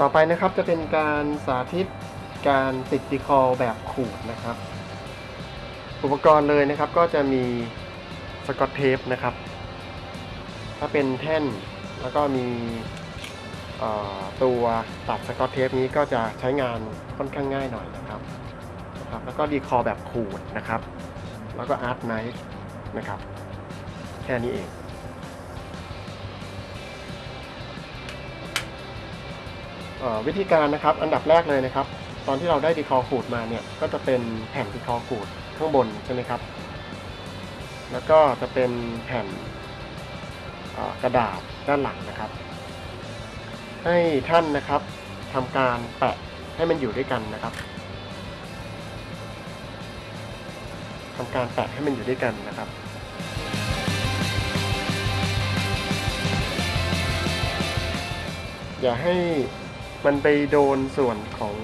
ต่อไปนะครับจะเป็นการสาธิตการติดดีคอแบบขูดนะครับ อุปกรณ์เลยนะครับก็จะมีสกอตเทปนะครับ ถ้าเป็นแท่นแล้วก็มีตัวตัดสกอตเทปนี้ก็จะใช้งานค่อนข้างง่ายหน่อยนะครับนะครับ แล้วก็ดีคอแบบขูดนะครับ แล้วก็อาร์ตไนท์นะครับ แค่นี้เอง วิธีการนะครับอันดับแรกเลยนะครับ ตอนที่เราได้ดีคอขูดมาเนี่ยก็จะเป็นแผ่นดีคอขูดข้างบนใช่ไหมครับ แล้วก็จะเป็นแผ่นกระดาษด้านหลังนะครับ ให้ท่านนะครับทำการแปะให้มันอยู่ด้วยกันนะครับทำการแปะให้มันอยู่ด้วยกันนะครับอย่าให้ มันไปโดนส่วนของ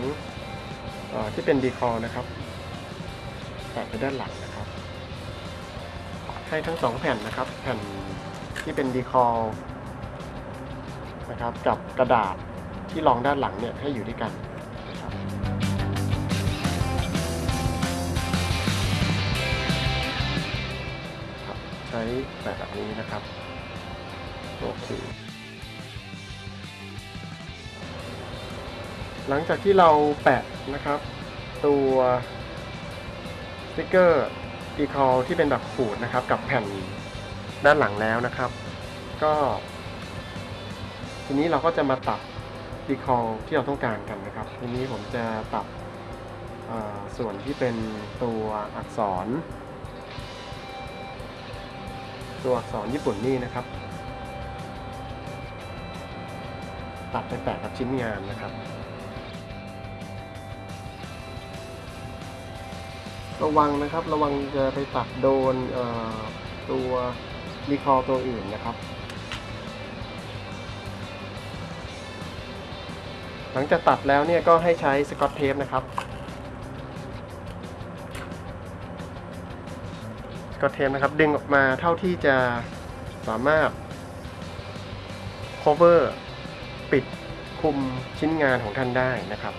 อที่เป็นดีคอนะครับแปะไปด้านหลังนะครับ ให้ทั้งสองแผ่นนะครับ แผ่นที่เป็นดีคอนะครับ กับกระดาษที่รองด้านหลังเนี่ยให้อยู่ด้วยกันใช้แบบนี้นะครับ โอเค หลังจากที่เราแปะนะครับ ตัวสติกเกอร์ decal ที่เป็นแบบขูดนะครับ กับแผ่นด้านหลังแล้วนะครับ ก็ ทีนี้เราก็จะมาตัด decal ที่เราต้องการกันนะครับ ทีนี้ผมจะตัดส่วนที่เป็นตัวอักษร ตัวอักษรญี่ปุ่นนี่นะครับ ตัดไปแปะกับชิ้นงานนะครับ ระวังนะครับ ระวังจะไปตัดโดนตัวรีคอตัวอื่นนะครับ หลังจากตัดแล้วเนี่ยก็ให้ใช้สกอตเทปนะครับสกอตเทปนะครับ ดึงออกมาเท่าที่จะสามารถ cover ปิดคุมชิ้นงานของท่านได้นะครับ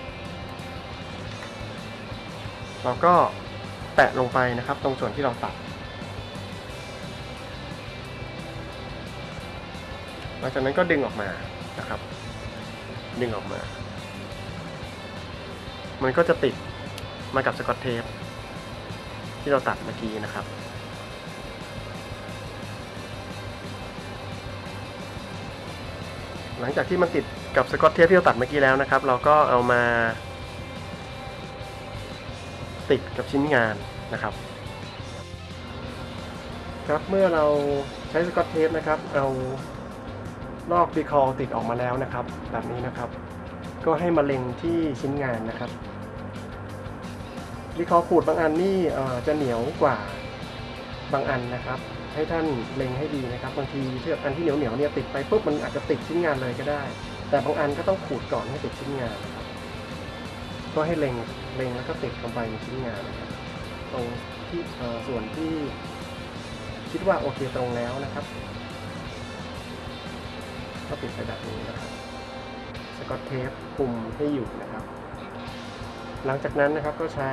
เราก็ แปะลงไปนะครับ ตรงส่วนที่เราตัด หลังจากนั้นก็ดึงออกมานะครับ ดึงออกมา มันก็จะติดมากับสกอตเทปที่เราตัดเมื่อกี้นะครับหลังจากที่มันติดกับสกอตเทปที่เราตัดเมื่อกี้แล้วนะครับ เราก็เอามา ติดกับชิ้นงานนะครับ ครับเมื่อเราใช้สกอตเทปนะครับ เอาลอกดีคอลติดออกมาแล้วนะครับ แบบนี้นะครับ ก็ให้มาเล็งที่ชิ้นงานนะครับดีคอลขูดบางอันนี่จะเหนียวกว่าบางอันนะครับ ให้ท่านเล็งให้ดีนะครับ บางทีที่อันที่เหนียวเหนียวๆเนี่ยติดไปปุ๊บมันอาจจะติดชิ้นงานเลยก็ได้ แต่บางอันก็ต้องขูดก่อนให้ติดชิ้นงานนะครับ ก็ให้เล็งเล็งแล้วก็ติดลงไปในชิ้นงานนะครับตรงที่ส่วนที่คิดว่าโอเคตรงแล้วนะครับ ก็ปิดไปแบบนี้นะครับสกอตเทปคุมให้อยู่นะครับ หลังจากนั้นนะครับก็ใช้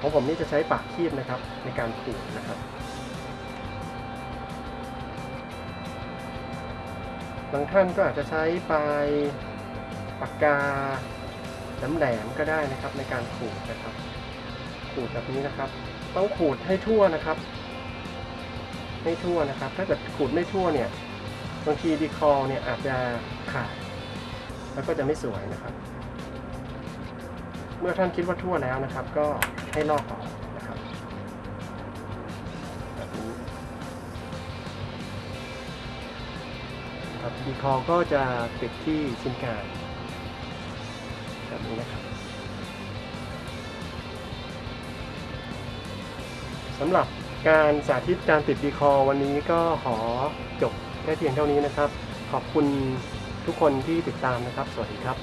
ของผมนี่จะใช้ปากคีบนะครับในการขูดนะครับ บางท่านก็อาจจะใช้ปลาย ปากกาแหลมๆก็ได้นะครับในการขูดนะครับ ขูดแบบนี้นะครับ ต้องขูดให้ทั่วนะครับ ให้ทั่วนะครับ ถ้าเกิดขูดไม่ทั่วเนี่ยบางทีดีคอเนี่ยอาจจะขาดแล้วก็จะไม่สวยนะครับ เมื่อท่านคิดว่าทั่วแล้วนะครับ ก็ให้ลอกออกนะครับแบบนี้ครับดีคอก็จะติดที่ชิ้นกลาง แบบนี้นะครับสำหรับการสาธิตการติดดีคอวันนี้ก็ขอจบแค่เพียงเท่านี้นะครับ ขอบคุณทุกคนที่ติดตามนะครับ สวัสดีครับ